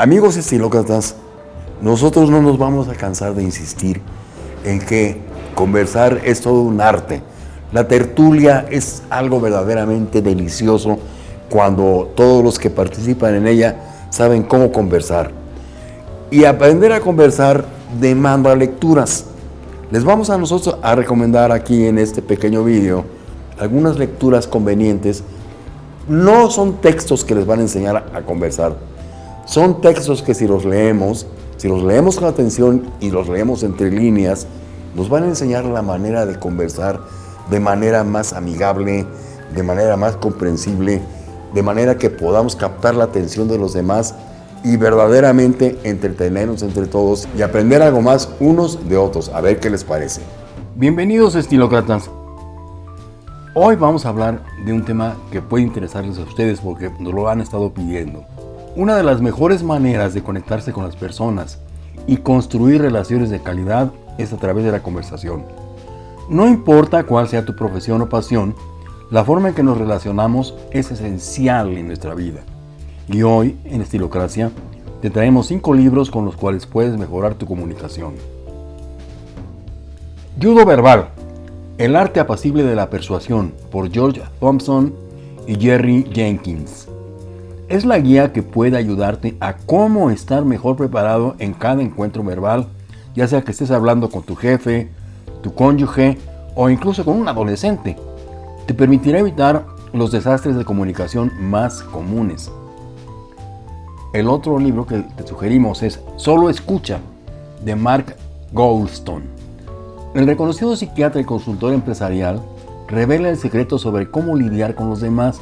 Amigos estilócratas, nosotros no nos vamos a cansar de insistir en que conversar es todo un arte. La tertulia es algo verdaderamente delicioso cuando todos los que participan en ella saben cómo conversar. Y aprender a conversar demanda lecturas. Les vamos a nosotros a recomendar aquí en este pequeño vídeo algunas lecturas convenientes. No son textos que les van a enseñar a conversar, son textos que si los leemos, si los leemos con atención y los leemos entre líneas, nos van a enseñar la manera de conversar de manera más amigable, de manera más comprensible, de manera que podamos captar la atención de los demás y verdaderamente entretenernos entre todos y aprender algo más unos de otros. A ver qué les parece. Bienvenidos estilócratas. Hoy vamos a hablar de un tema que puede interesarles a ustedes porque nos lo han estado pidiendo. Una de las mejores maneras de conectarse con las personas y construir relaciones de calidad es a través de la conversación. No importa cuál sea tu profesión o pasión, la forma en que nos relacionamos es esencial en nuestra vida. Y hoy, en Estilocracia, te traemos cinco libros con los cuales puedes mejorar tu comunicación. Judo Verbal, El arte apacible de la persuasión, por George Thompson y Jerry Jenkins es la guía que puede ayudarte a cómo estar mejor preparado en cada encuentro verbal, ya sea que estés hablando con tu jefe, tu cónyuge o incluso con un adolescente. Te permitirá evitar los desastres de comunicación más comunes. El otro libro que te sugerimos es Solo Escucha, de Mark Goldstone. El reconocido psiquiatra y consultor empresarial revela el secreto sobre cómo lidiar con los demás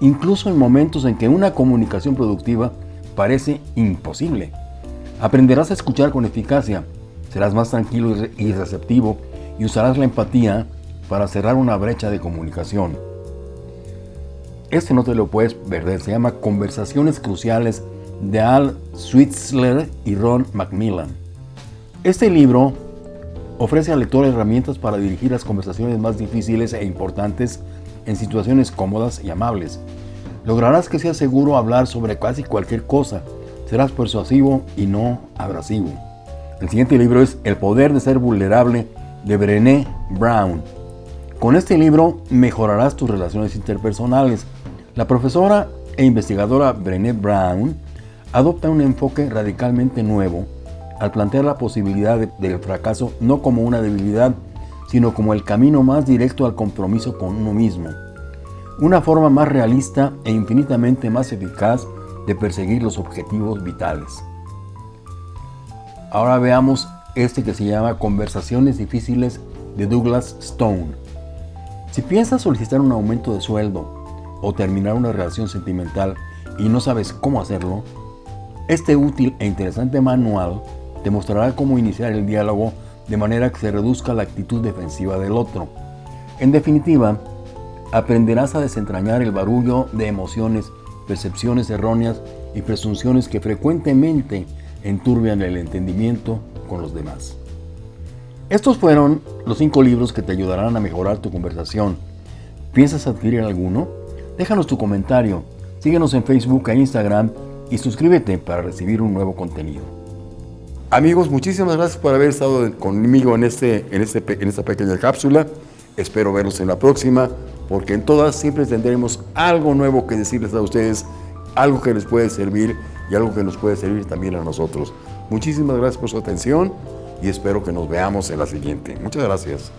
incluso en momentos en que una comunicación productiva parece imposible. Aprenderás a escuchar con eficacia, serás más tranquilo y receptivo y usarás la empatía para cerrar una brecha de comunicación. Este no te lo puedes perder, se llama Conversaciones Cruciales de Al Switzler y Ron Macmillan. Este libro ofrece al lector herramientas para dirigir las conversaciones más difíciles e importantes en situaciones cómodas y amables. Lograrás que sea seguro hablar sobre casi cualquier cosa. Serás persuasivo y no abrasivo. El siguiente libro es El poder de ser vulnerable de Brené Brown. Con este libro mejorarás tus relaciones interpersonales. La profesora e investigadora Brené Brown adopta un enfoque radicalmente nuevo al plantear la posibilidad del fracaso no como una debilidad, sino como el camino más directo al compromiso con uno mismo. Una forma más realista e infinitamente más eficaz de perseguir los objetivos vitales. Ahora veamos este que se llama Conversaciones difíciles de Douglas Stone. Si piensas solicitar un aumento de sueldo o terminar una relación sentimental y no sabes cómo hacerlo, este útil e interesante manual te mostrará cómo iniciar el diálogo de manera que se reduzca la actitud defensiva del otro. En definitiva, aprenderás a desentrañar el barullo de emociones, percepciones erróneas y presunciones que frecuentemente enturbian el entendimiento con los demás. Estos fueron los cinco libros que te ayudarán a mejorar tu conversación. ¿Piensas adquirir alguno? Déjanos tu comentario, síguenos en Facebook e Instagram y suscríbete para recibir un nuevo contenido. Amigos, muchísimas gracias por haber estado conmigo en, este, en, este, en esta pequeña cápsula. Espero verlos en la próxima, porque en todas siempre tendremos algo nuevo que decirles a ustedes, algo que les puede servir y algo que nos puede servir también a nosotros. Muchísimas gracias por su atención y espero que nos veamos en la siguiente. Muchas gracias.